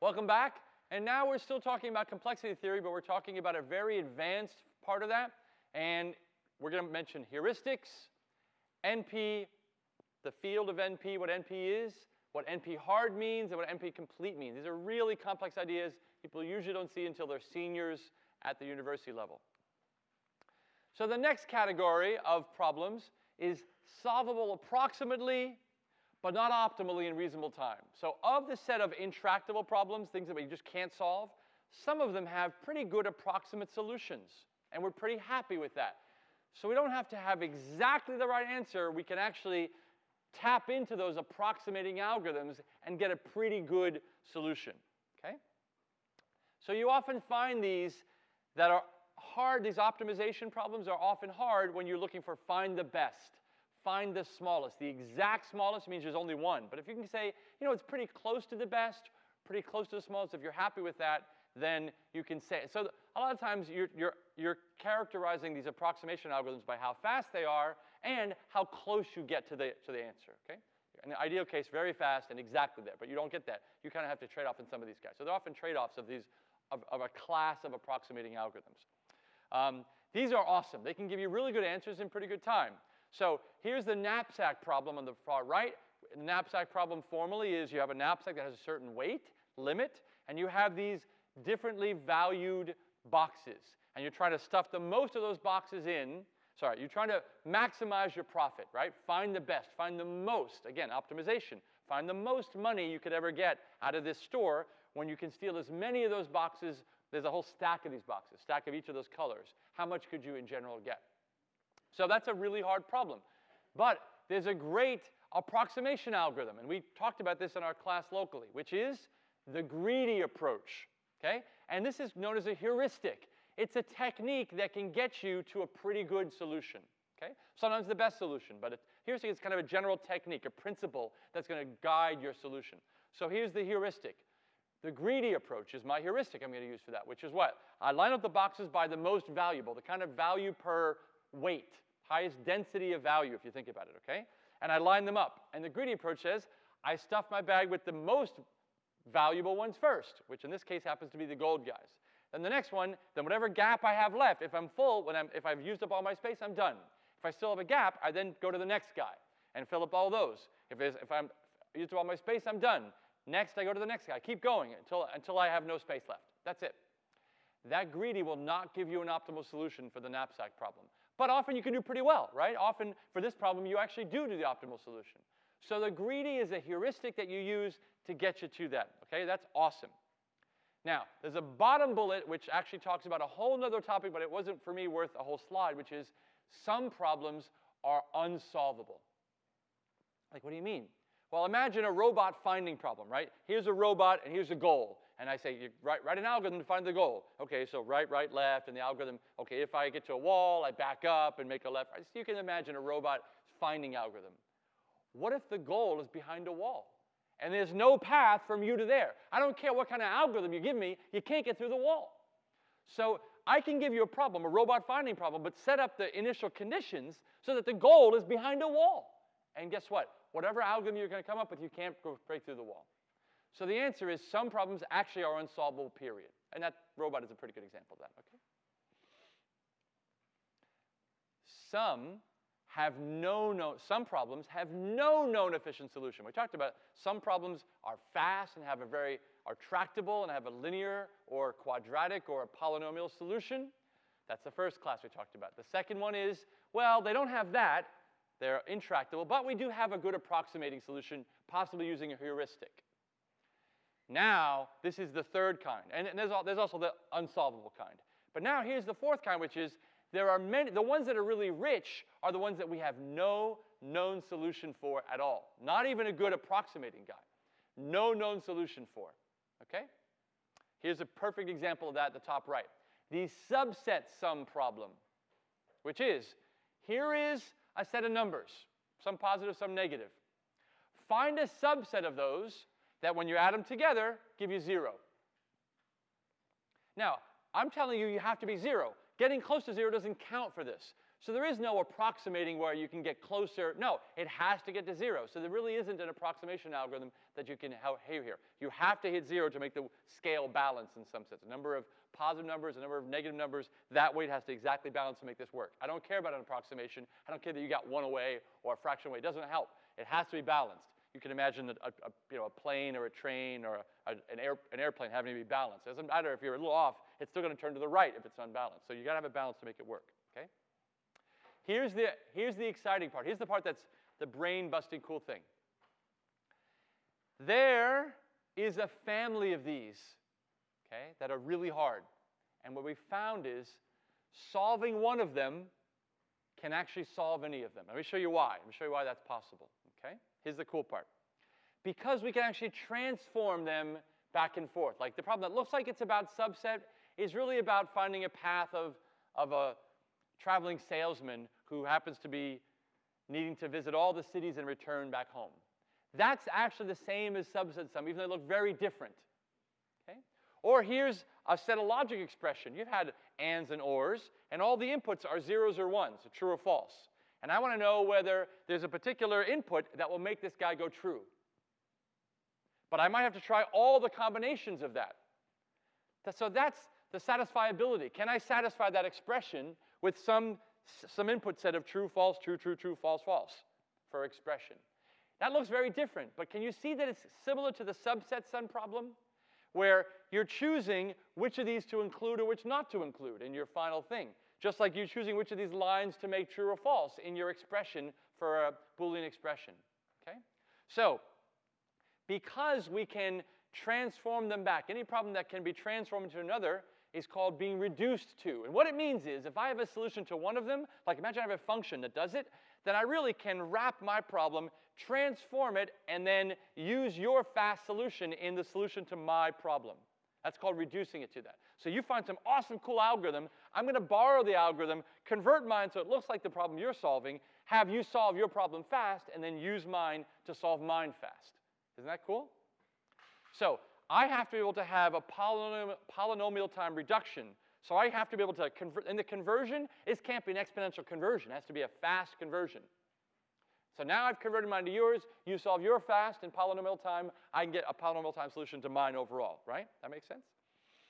Welcome back. And now we're still talking about complexity theory, but we're talking about a very advanced part of that. And we're going to mention heuristics, NP, the field of NP, what NP is, what NP hard means, and what NP complete means. These are really complex ideas people usually don't see until they're seniors at the university level. So the next category of problems is solvable approximately, but not optimally in reasonable time. So of the set of intractable problems, things that we just can't solve, some of them have pretty good approximate solutions, and we're pretty happy with that. So we don't have to have exactly the right answer. We can actually tap into those approximating algorithms and get a pretty good solution, okay? So you often find these that are hard, these optimization problems are often hard when you're looking for find the best, find the smallest. The exact smallest means there's only one. But if you can say, you know, it's pretty close to the best, pretty close to the smallest, if you're happy with that, then you can say it. So a lot of times you're, you're, you're characterizing these approximation algorithms by how fast they are and how close you get to the, to the answer, okay? In the ideal case, very fast and exactly there, but you don't get that. You kind of have to trade off in some of these guys. So they're often trade-offs of these, of, of a class of approximating algorithms. Um, these are awesome. They can give you really good answers in pretty good time. So here's the knapsack problem on the far right. The knapsack problem formally is you have a knapsack that has a certain weight limit, and you have these differently valued boxes. And you're trying to stuff the most of those boxes in. Sorry, you're trying to maximize your profit, right? Find the best, find the most. Again, optimization. Find the most money you could ever get out of this store when you can steal as many of those boxes. There's a whole stack of these boxes, stack of each of those colors. How much could you in general get? So that's a really hard problem. But there's a great approximation algorithm, and we talked about this in our class locally, which is the greedy approach okay? And this is known as a heuristic. It's a technique that can get you to a pretty good solution, okay? Sometimes the best solution, but it, heuristic is kind of a general technique, a principle that's going to guide your solution. So here's the heuristic. The greedy approach is my heuristic I'm going to use for that, which is what? I line up the boxes by the most valuable, the kind of value per weight, highest density of value if you think about it, okay? And I line them up. And the greedy approach says, I stuff my bag with the most valuable ones first, which in this case happens to be the gold guys. Then the next one, then whatever gap I have left, if I'm full, when I'm, if I've used up all my space, I'm done. If I still have a gap, I then go to the next guy and fill up all those. If, if I'm used up all my space, I'm done. Next, I go to the next guy. Keep going until, until I have no space left. That's it. That greedy will not give you an optimal solution for the knapsack problem. But often you can do pretty well, right? Often for this problem, you actually do do the optimal solution. So the greedy is a heuristic that you use to get you to that. Okay, that's awesome. Now, there's a bottom bullet which actually talks about a whole other topic, but it wasn't for me worth a whole slide, which is some problems are unsolvable. Like, what do you mean? Well, imagine a robot finding problem, right? Here's a robot and here's a goal. And I say, write, write an algorithm to find the goal. Okay, so right, right, left, and the algorithm, okay, if I get to a wall, I back up and make a left. So you can imagine a robot finding algorithm. What if the goal is behind a wall? And there's no path from you to there. I don't care what kind of algorithm you give me, you can't get through the wall. So I can give you a problem, a robot finding problem, but set up the initial conditions so that the goal is behind a wall. And guess what? Whatever algorithm you're going to come up with, you can't go break through the wall. So the answer is some problems actually are unsolvable, period. And that robot is a pretty good example of that, okay? Some have no known, some problems have no known efficient solution. We talked about some problems are fast and have a very, are tractable and have a linear or quadratic or a polynomial solution. That's the first class we talked about. The second one is, well, they don't have that. They're intractable, but we do have a good approximating solution, possibly using a heuristic. Now, this is the third kind. And there's, there's also the unsolvable kind. But now here's the fourth kind, which is there are many, the ones that are really rich are the ones that we have no known solution for at all. Not even a good approximating guy. No known solution for. Okay? Here's a perfect example of that at the top right. The subset sum problem, which is here is a set of numbers, some positive, some negative. Find a subset of those that when you add them together give you zero. Now, I'm telling you, you have to be zero. Getting close to zero doesn't count for this. So there is no approximating where you can get closer. No, it has to get to zero. So there really isn't an approximation algorithm that you can have here. You have to hit zero to make the scale balance in some sense. A number of positive numbers, a number of negative numbers, that weight has to exactly balance to make this work. I don't care about an approximation. I don't care that you got one away or a fraction away. It doesn't help. It has to be balanced. You can imagine a, a, you know, a plane or a train or a, an, air, an airplane having to be balanced. It doesn't matter if you're a little off, it's still going to turn to the right if it's unbalanced. So you got to have a balance to make it work, okay? Here's the, here's the exciting part. Here's the part that's the brain-busting cool thing. There is a family of these, okay, that are really hard. And what we found is solving one of them can actually solve any of them. Let me show you why. Let me show you why that's possible, okay? Here's the cool part. Because we can actually transform them back and forth. Like the problem that looks like it's about subset is really about finding a path of, of a traveling salesman who happens to be needing to visit all the cities and return back home. That's actually the same as subset sum, even though they look very different. Okay? Or here's a set of logic expression. You've had ands and ors, and all the inputs are zeros or ones, true or false. And I want to know whether there's a particular input that will make this guy go true. But I might have to try all the combinations of that. So that's the satisfiability. Can I satisfy that expression with some, some input set of true, false, true, true, true, false, false for expression? That looks very different, but can you see that it's similar to the subset sum problem? Where you're choosing which of these to include or which not to include in your final thing. Just like you're choosing which of these lines to make true or false in your expression for a Boolean expression. Okay? So, because we can transform them back, any problem that can be transformed into another is called being reduced to. And what it means is if I have a solution to one of them, like imagine I have a function that does it, then I really can wrap my problem, transform it, and then use your fast solution in the solution to my problem. That's called reducing it to that. So you find some awesome, cool algorithm. I'm going to borrow the algorithm, convert mine so it looks like the problem you're solving, have you solve your problem fast, and then use mine to solve mine fast. Isn't that cool? So I have to be able to have a polynomial, polynomial time reduction. So I have to be able to convert, and the conversion, it can't be an exponential conversion. It has to be a fast conversion. So now I've converted mine to yours. You solve your fast in polynomial time. I can get a polynomial time solution to mine overall, right? That makes sense?